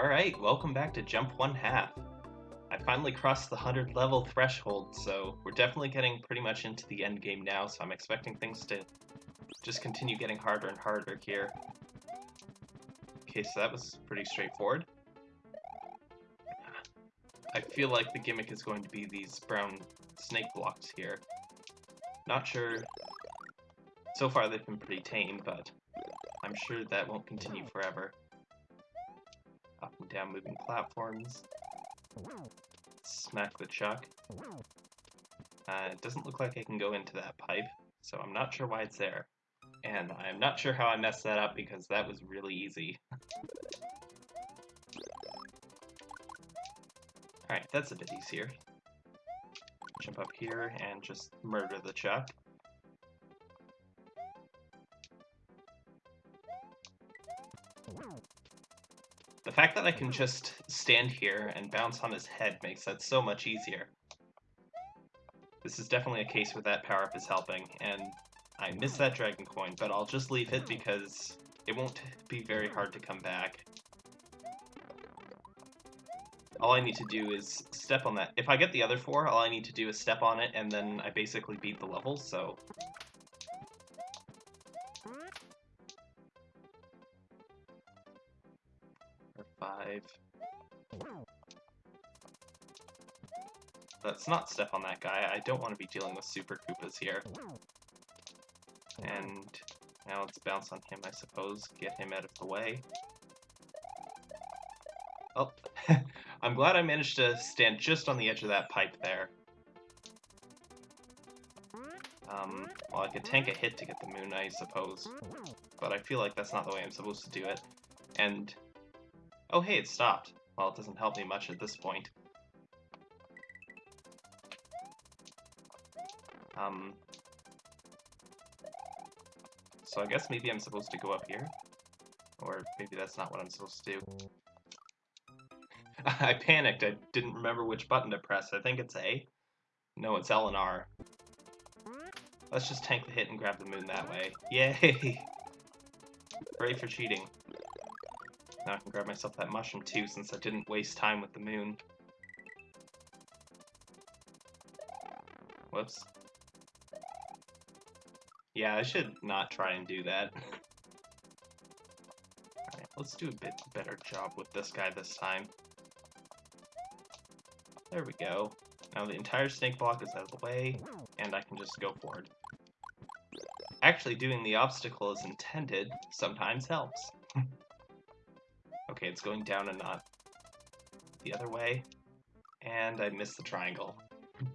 Alright, welcome back to Jump One Half. I finally crossed the 100 level threshold, so we're definitely getting pretty much into the end game now, so I'm expecting things to just continue getting harder and harder here. Okay, so that was pretty straightforward. I feel like the gimmick is going to be these brown snake blocks here. Not sure... So far they've been pretty tame, but I'm sure that won't continue forever down moving platforms. Smack the chuck. Uh, it doesn't look like I can go into that pipe, so I'm not sure why it's there. And I'm not sure how I messed that up because that was really easy. Alright, that's a bit easier. Jump up here and just murder the chuck. The fact that I can just stand here and bounce on his head makes that so much easier. This is definitely a case where that power-up is helping, and I miss that Dragon Coin, but I'll just leave it because it won't be very hard to come back. All I need to do is step on that. If I get the other four, all I need to do is step on it, and then I basically beat the level, so Let's not step on that guy. I don't want to be dealing with Super Koopas here. And now let's bounce on him, I suppose. Get him out of the way. Oh, I'm glad I managed to stand just on the edge of that pipe there. Um, well, I could tank a hit to get the moon, I suppose. But I feel like that's not the way I'm supposed to do it. And Oh hey, it stopped. Well, it doesn't help me much at this point. Um... So I guess maybe I'm supposed to go up here? Or maybe that's not what I'm supposed to do. I panicked, I didn't remember which button to press. I think it's A? No, it's L and R. Let's just tank the hit and grab the moon that way. Yay! Hooray for cheating. Now I can grab myself that mushroom too, since I didn't waste time with the moon. Whoops. Yeah, I should not try and do that. Let's do a bit better job with this guy this time. There we go. Now the entire snake block is out of the way, and I can just go forward. Actually, doing the obstacle as intended sometimes helps. Okay, it's going down and not the other way. And I missed the triangle.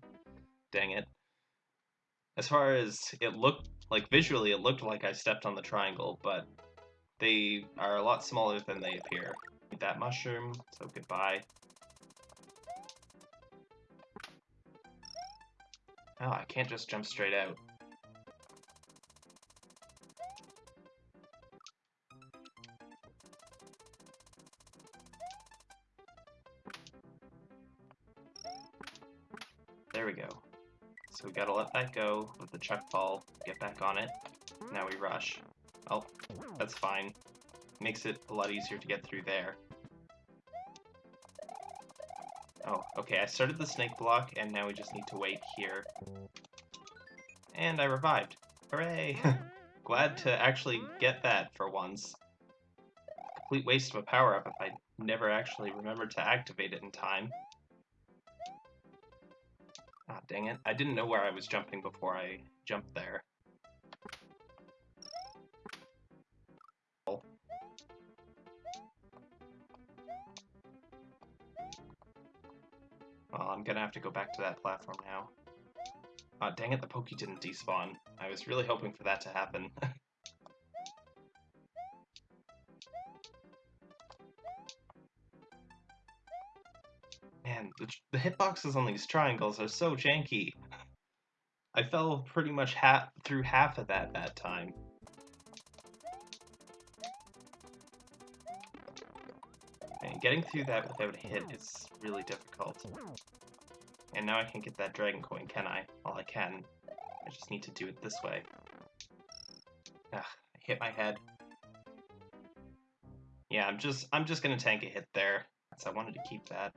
Dang it. As far as it looked, like visually it looked like I stepped on the triangle, but they are a lot smaller than they appear. Need that mushroom, so goodbye. Oh, I can't just jump straight out. There we go. So we gotta let that go with the chuck ball, get back on it. Now we rush. Oh, that's fine. Makes it a lot easier to get through there. Oh, okay, I started the snake block, and now we just need to wait here. And I revived. Hooray! Glad to actually get that for once. Complete waste of a power-up if I never actually remembered to activate it in time. Ah, dang it. I didn't know where I was jumping before I jumped there. I'm gonna have to go back to that platform now. Ah, dang it, the Poke didn't despawn. I was really hoping for that to happen. Man, the, the hitboxes on these triangles are so janky. I fell pretty much half through half of that that time. And getting through that without a hit is really difficult. And now I can get that dragon coin, can I? Well, I can. I just need to do it this way. Ah, I hit my head. Yeah, I'm just I'm just gonna tank a hit there, because I wanted to keep that.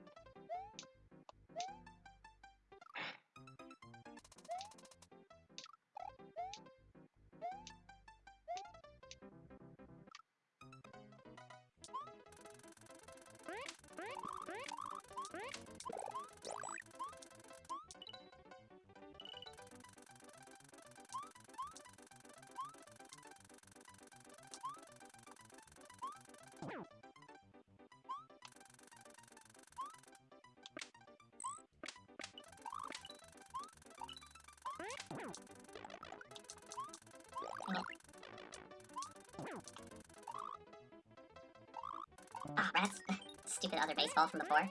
Ah, rats. Stupid other baseball from before.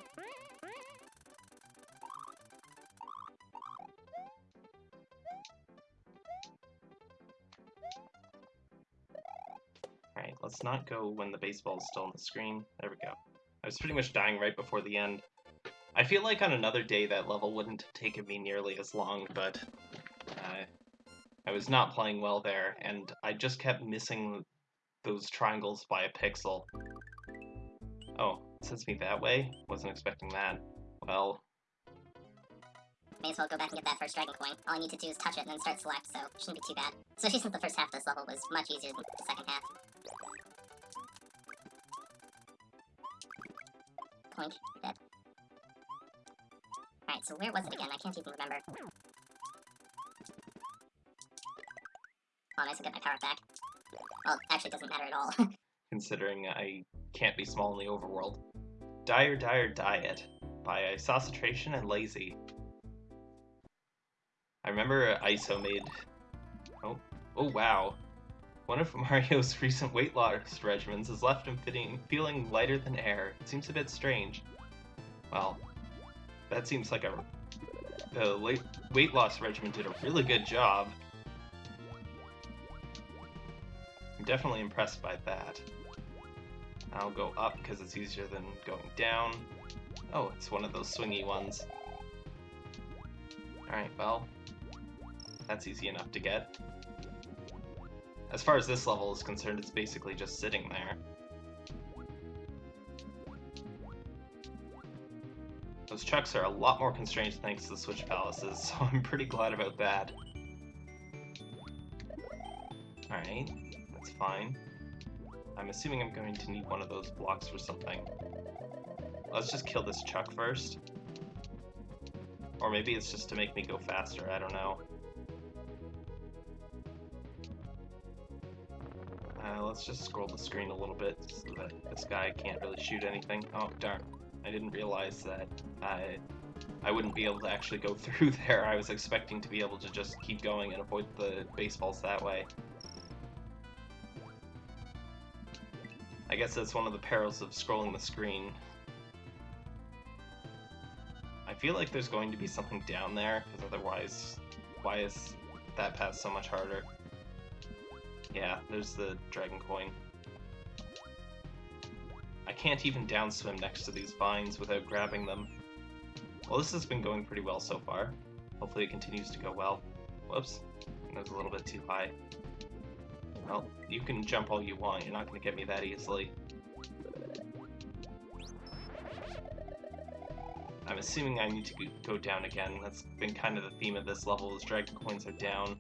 Not go when the baseball is still on the screen. There we go. I was pretty much dying right before the end. I feel like on another day that level wouldn't have taken me nearly as long, but uh, I was not playing well there, and I just kept missing those triangles by a pixel. Oh, it sends me that way? Wasn't expecting that. Well, May as well go back and get that first dragon coin. All I need to do is touch it and then start select, so it shouldn't be too bad. So she since the first half of this level was much easier than the second half. Point. Dead. Alright, so where was it again? I can't even remember. Oh, nice to get my power back. Well, actually, it doesn't matter at all. considering I can't be small in the overworld. Dire Dire Diet by Isocentration and Lazy. I remember ISO made. Oh, oh wow. One of Mario's recent weight loss regimens has left him fitting, feeling lighter than air. It seems a bit strange. Well, that seems like a. The weight loss regimen did a really good job. I'm definitely impressed by that. I'll go up because it's easier than going down. Oh, it's one of those swingy ones. Alright, well, that's easy enough to get. As far as this level is concerned, it's basically just sitting there. Those chucks are a lot more constrained thanks to the Switch Palaces, so I'm pretty glad about that. Alright, that's fine. I'm assuming I'm going to need one of those blocks for something. Let's just kill this chuck first. Or maybe it's just to make me go faster, I don't know. Let's just scroll the screen a little bit so that this guy can't really shoot anything. Oh, darn. I didn't realize that I, I wouldn't be able to actually go through there. I was expecting to be able to just keep going and avoid the baseballs that way. I guess that's one of the perils of scrolling the screen. I feel like there's going to be something down there, because otherwise, why is that path so much harder? Yeah, there's the dragon coin. I can't even downswim next to these vines without grabbing them. Well, this has been going pretty well so far. Hopefully it continues to go well. Whoops, that was a little bit too high. Well, you can jump all you want, you're not going to get me that easily. I'm assuming I need to go down again. That's been kind of the theme of this level, is dragon coins are down.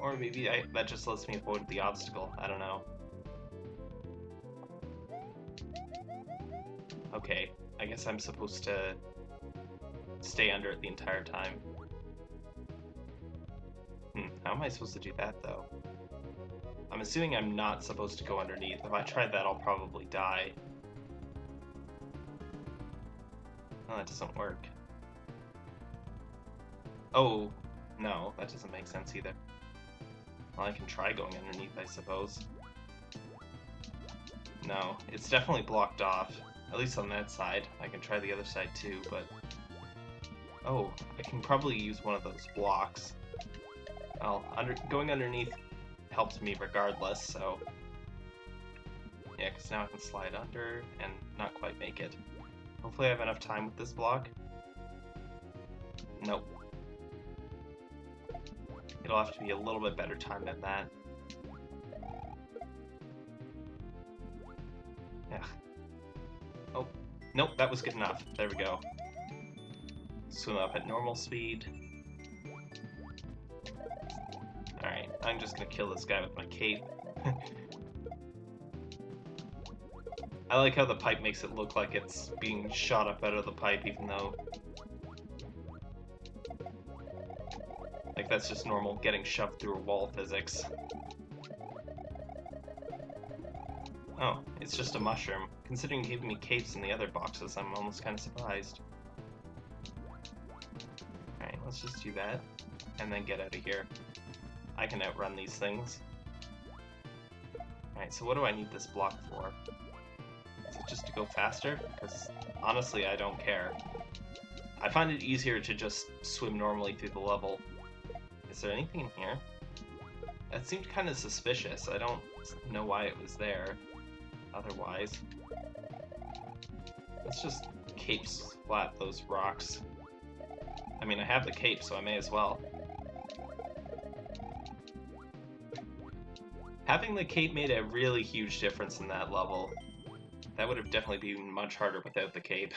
Or maybe I, that just lets me avoid the obstacle, I don't know. Okay, I guess I'm supposed to stay under it the entire time. Hmm, how am I supposed to do that, though? I'm assuming I'm not supposed to go underneath. If I try that, I'll probably die. Oh, that doesn't work. Oh, no, that doesn't make sense either. Well, I can try going underneath, I suppose. No, it's definitely blocked off. At least on that side. I can try the other side too, but... Oh, I can probably use one of those blocks. Well, under going underneath helps me regardless, so... Yeah, because now I can slide under and not quite make it. Hopefully I have enough time with this block. Nope. It'll have to be a little bit better time than that. Yeah, Oh, Nope, that was good enough. There we go. Swim up at normal speed. Alright, I'm just gonna kill this guy with my cape. I like how the pipe makes it look like it's being shot up out of the pipe, even though... Like, that's just normal getting shoved through a wall physics. Oh, it's just a mushroom. Considering giving me capes in the other boxes, I'm almost kind of surprised. Alright, let's just do that, and then get out of here. I can outrun these things. Alright, so what do I need this block for? Is it just to go faster? Because honestly, I don't care. I find it easier to just swim normally through the level. Is there anything in here? That seemed kind of suspicious. I don't know why it was there otherwise. Let's just cape splat those rocks. I mean, I have the cape, so I may as well. Having the cape made a really huge difference in that level. That would have definitely been much harder without the cape.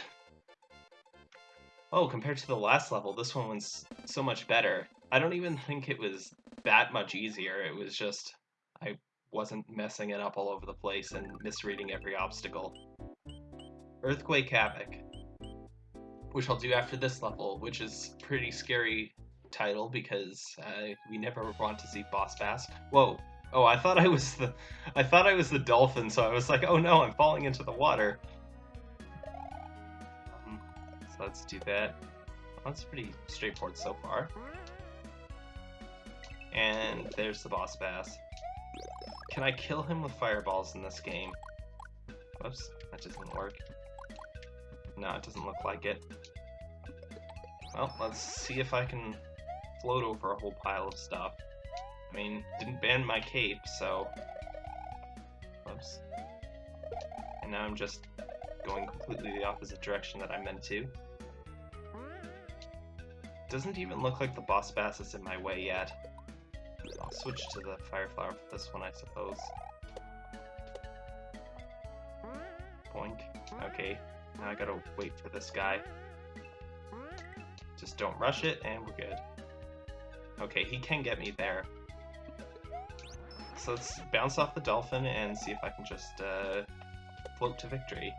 Oh, compared to the last level, this one was so much better. I don't even think it was that much easier. It was just I wasn't messing it up all over the place and misreading every obstacle. Earthquake Havoc, which I'll do after this level, which is pretty scary title because uh, we never want to see Boss Bass. Whoa! Oh, I thought I was the, I thought I was the dolphin, so I was like, oh no, I'm falling into the water. Um, so let's do that. That's pretty straightforward so far. And there's the boss bass. Can I kill him with fireballs in this game? Whoops, that doesn't work. No, it doesn't look like it. Well, let's see if I can float over a whole pile of stuff. I mean, didn't ban my cape, so... Whoops. And now I'm just going completely the opposite direction that I meant to. Doesn't even look like the boss bass is in my way yet. Switch to the fire flower for this one, I suppose. Boink. Okay, now I gotta wait for this guy. Just don't rush it, and we're good. Okay, he can get me there. So let's bounce off the dolphin and see if I can just uh, float to victory.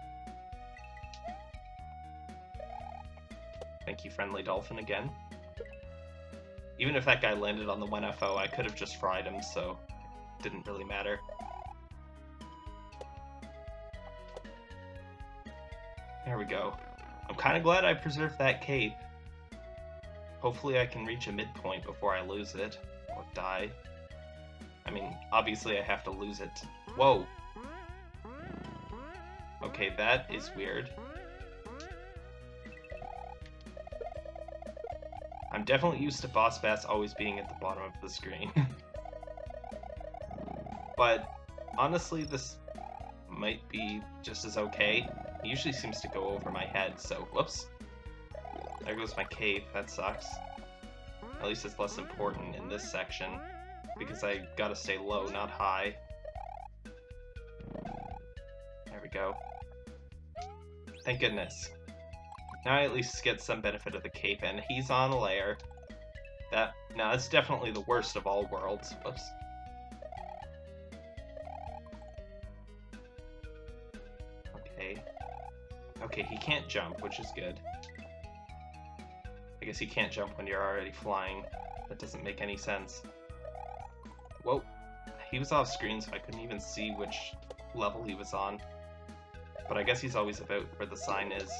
Thank you, friendly dolphin, again. Even if that guy landed on the 1FO, I could have just fried him, so it didn't really matter. There we go. I'm kind of glad I preserved that cape. Hopefully I can reach a midpoint before I lose it, or die. I mean, obviously I have to lose it. Whoa! Okay, that is weird. Definitely used to Boss Bass always being at the bottom of the screen. but honestly, this might be just as okay. It usually seems to go over my head, so whoops. There goes my cape, that sucks. At least it's less important in this section, because I gotta stay low, not high. There we go. Thank goodness. Now I at least get some benefit of the cape, and he's on a layer. That now that's definitely the worst of all worlds. Whoops. Okay. Okay, he can't jump, which is good. I guess he can't jump when you're already flying. That doesn't make any sense. Whoa. He was off screen, so I couldn't even see which level he was on. But I guess he's always about where the sign is.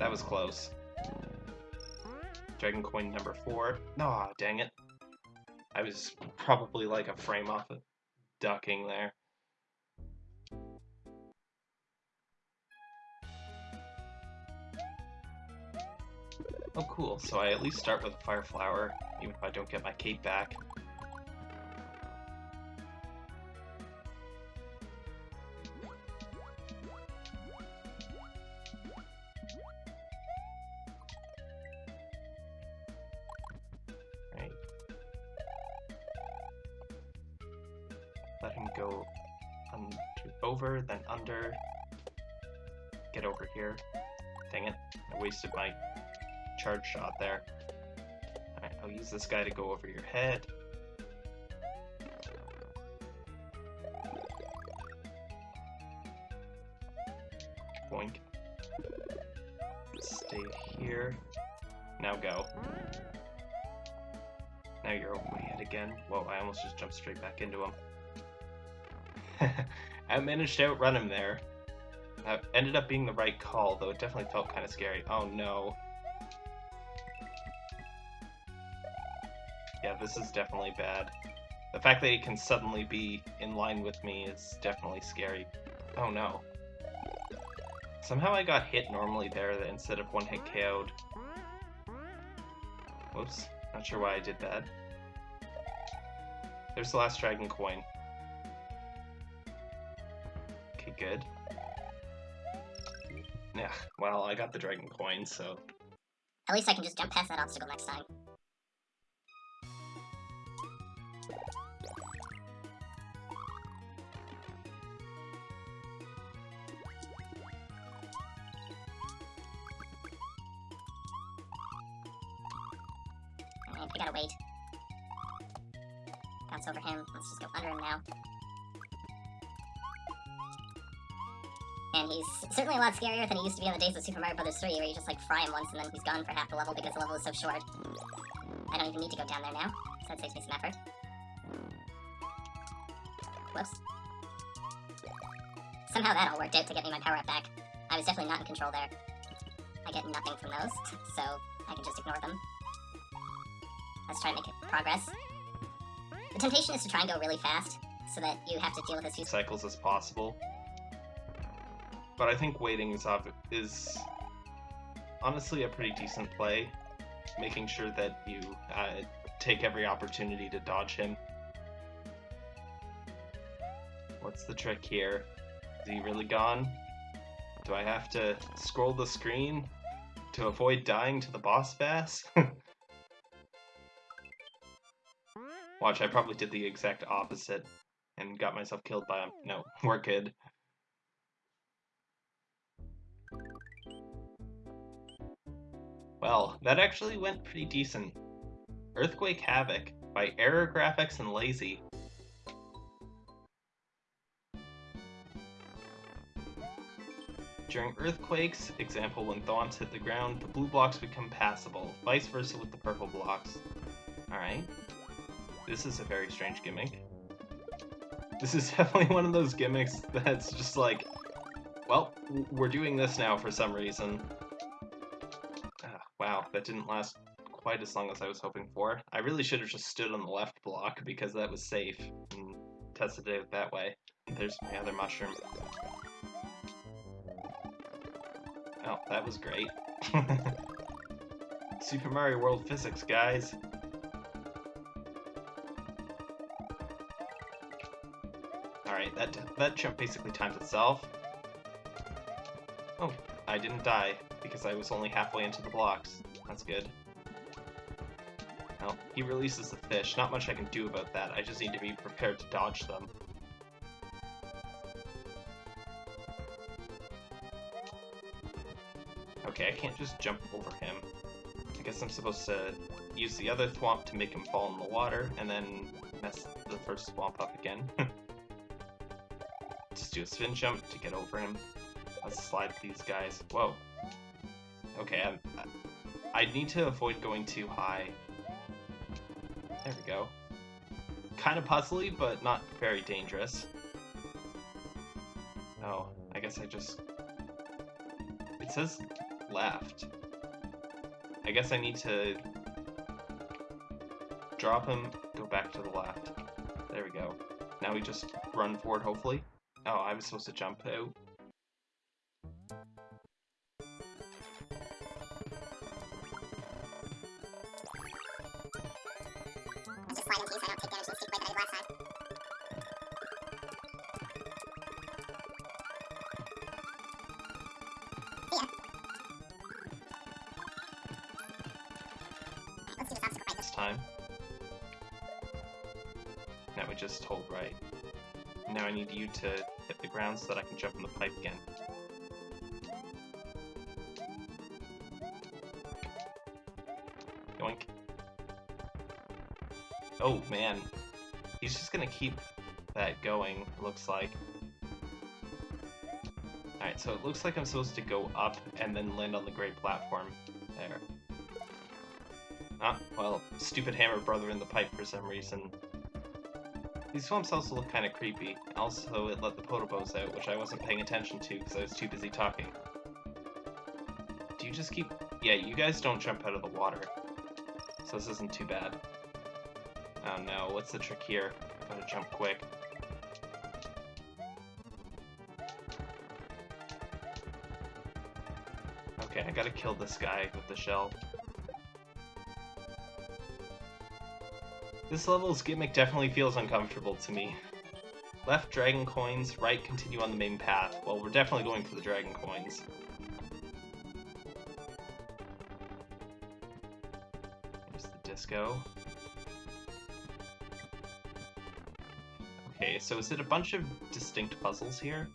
That was close. Dragon coin number four. Aw, oh, dang it. I was probably like a frame off of ducking there. Oh cool, so I at least start with a fire flower, even if I don't get my cape back. Charge shot there. I'll use this guy to go over your head. Boink. Stay here. Now go. Now you're over my head again. Whoa, I almost just jumped straight back into him. I managed to outrun him there. That ended up being the right call, though it definitely felt kind of scary. Oh no. Yeah, this is definitely bad. The fact that he can suddenly be in line with me is definitely scary. Oh no. Somehow I got hit normally there instead of one hit KO'd. Whoops. Not sure why I did that. There's the last dragon coin. Okay, good. Yeah, well, I got the dragon coin, so... At least I can just jump past that obstacle next time. I gotta wait. Bounce over him. Let's just go under him now. And he's certainly a lot scarier than he used to be on the days of Super Mario Bros. 3, where you just like fry him once and then he's gone for half the level because the level is so short. I don't even need to go down there now, so that saves me some effort. Whoops. Somehow that all worked out to get me my power up back. I was definitely not in control there. I get nothing from those, so I can just ignore them. Let's try and make progress. The temptation is to try and go really fast, so that you have to deal with as few cycles as possible. But I think waiting is is honestly a pretty decent play, making sure that you uh, take every opportunity to dodge him. What's the trick here? Is he really gone? Do I have to scroll the screen to avoid dying to the boss bass? Watch, I probably did the exact opposite and got myself killed by him. No, we're. Well, that actually went pretty decent. Earthquake Havoc by Error Graphics and Lazy. During earthquakes, example when thwomps hit the ground, the blue blocks become passable, vice versa with the purple blocks. Alright. This is a very strange gimmick. This is definitely one of those gimmicks that's just like, well, we're doing this now for some reason. Ah, wow, that didn't last quite as long as I was hoping for. I really should have just stood on the left block because that was safe and tested it that way. There's my other mushroom. Oh, that was great. Super Mario World physics, guys. That, that jump basically times itself. Oh, I didn't die, because I was only halfway into the blocks. That's good. Well, he releases the fish. Not much I can do about that. I just need to be prepared to dodge them. Okay, I can't just jump over him. I guess I'm supposed to use the other thwomp to make him fall in the water, and then mess the first thwomp up again. just do a spin jump to get over him. Let's slide these guys. Whoa. Okay, I'm, I, I need to avoid going too high. There we go. Kind of puzzly, but not very dangerous. Oh, I guess I just... It says left. I guess I need to drop him, go back to the left. There we go. Now we just run forward, hopefully. Oh, I was supposed to jump out. Time. Now we just hold right. Now I need you to hit the ground so that I can jump in the pipe again. Yoink. Oh, man. He's just gonna keep that going, looks like. Alright, so it looks like I'm supposed to go up and then land on the great platform. There. Ah, well, stupid hammer brother in the pipe for some reason these thwomps also look kind of creepy. Also, it let the podoboos out, which I wasn't paying attention to because I was too busy talking. Do you just keep... Yeah, you guys don't jump out of the water. So this isn't too bad. Oh no, what's the trick here? I gotta jump quick. Okay, I gotta kill this guy with the shell. This level's gimmick definitely feels uncomfortable to me. Left, dragon coins, right, continue on the main path. Well, we're definitely going for the dragon coins. There's the disco. Okay, so is it a bunch of distinct puzzles here?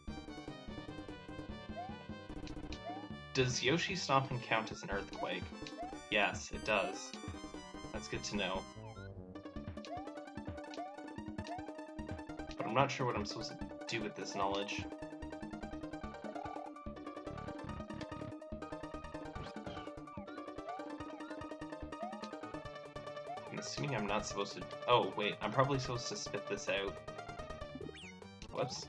Does Yoshi Stomping count as an earthquake? Yes, it does. That's good to know. Not sure what I'm supposed to do with this knowledge. I'm assuming I'm not supposed to... Oh, wait, I'm probably supposed to spit this out. Whoops.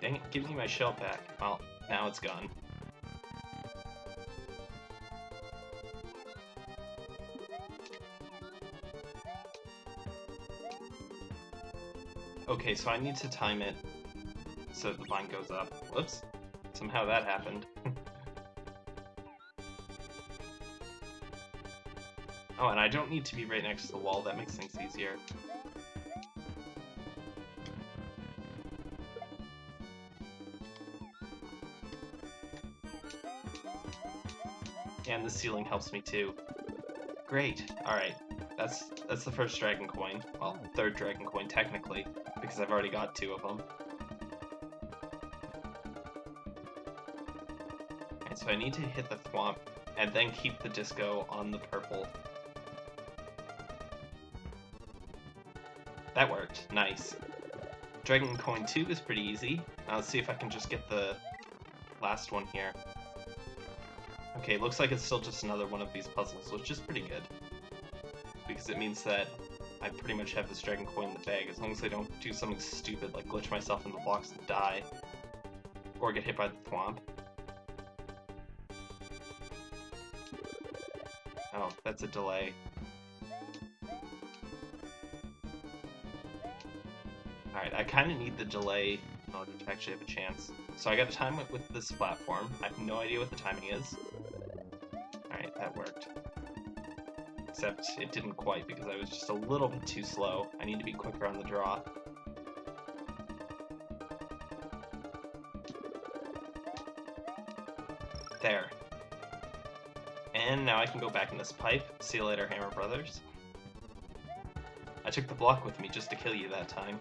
Dang it, give me my shell back. Well, now it's gone. Okay, so I need to time it so the vine goes up. Whoops. Somehow that happened. oh, and I don't need to be right next to the wall, that makes things easier. And the ceiling helps me too. Great. Alright. That's that's the first dragon coin. Well, oh. third dragon coin technically, because I've already got two of them. And so I need to hit the thwomp and then keep the disco on the purple. That worked. Nice. Dragon coin 2 is pretty easy. Now let's see if I can just get the last one here. Okay, looks like it's still just another one of these puzzles, which is pretty good. Because it means that I pretty much have this dragon coin in the bag, as long as I don't do something stupid like glitch myself in the blocks and die. Or get hit by the thwomp. Oh, that's a delay. Alright, I kind of need the delay in order to actually have a chance. So I gotta time it with this platform. I have no idea what the timing is. Alright, that worked. Except it didn't quite because I was just a little bit too slow. I need to be quicker on the draw. There. And now I can go back in this pipe. See you later, Hammer Brothers. I took the block with me just to kill you that time.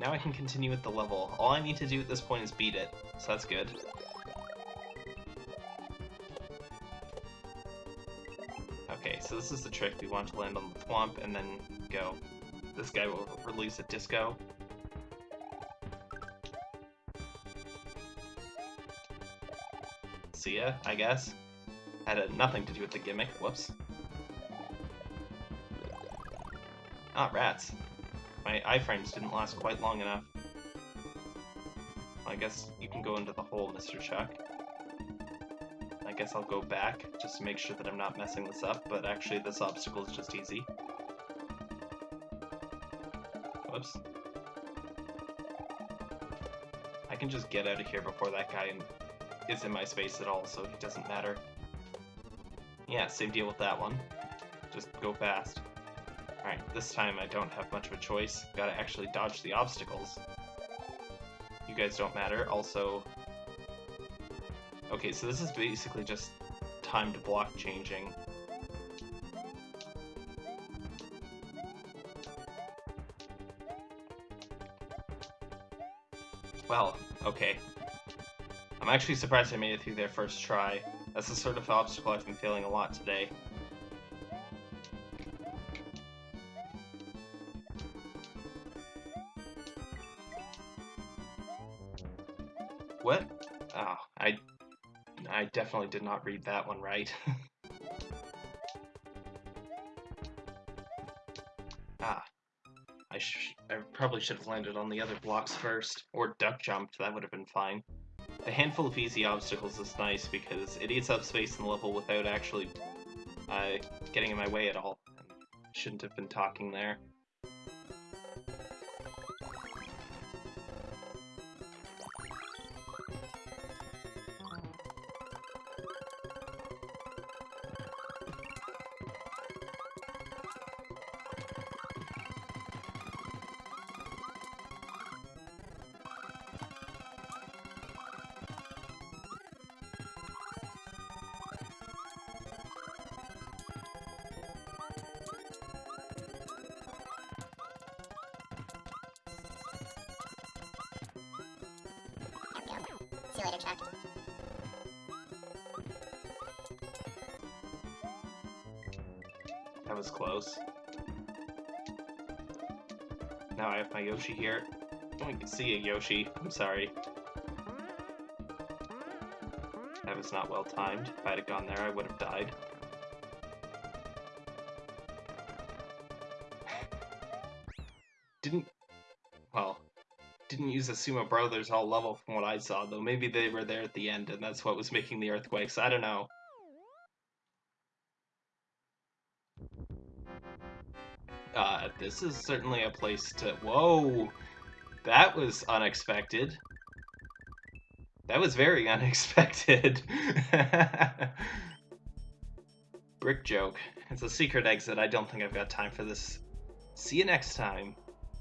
Now I can continue with the level. All I need to do at this point is beat it, so that's good. Okay, so this is the trick. We want to land on the thwomp and then go. This guy will release a disco. See ya, I guess. Had uh, nothing to do with the gimmick. Whoops. Ah, rats. My iframes didn't last quite long enough. I guess you can go into the hole, Mr. Chuck. I guess I'll go back, just to make sure that I'm not messing this up, but actually this obstacle is just easy. Whoops. I can just get out of here before that guy is in my space at all, so it doesn't matter. Yeah, same deal with that one. Just go fast. Alright, this time I don't have much of a choice. Gotta actually dodge the obstacles. You guys don't matter. Also... Okay, so this is basically just timed block changing. Well, okay. I'm actually surprised I made it through there first try. That's the sort of obstacle I've been failing a lot today. Definitely did not read that one right. ah. I, I probably should have landed on the other blocks first, or duck jumped, that would have been fine. A handful of easy obstacles is nice because it eats up space in the level without actually uh, getting in my way at all. Shouldn't have been talking there. That was close. Now I have my Yoshi here. I can see a Yoshi. I'm sorry. That was not well timed. If I'd have gone there, I would have died. Didn't... Well, didn't use the Sumo Brothers all level from what I saw, though. Maybe they were there at the end, and that's what was making the earthquakes. I don't know. This is certainly a place to... Whoa! That was unexpected. That was very unexpected. Brick joke. It's a secret exit. I don't think I've got time for this. See you next time.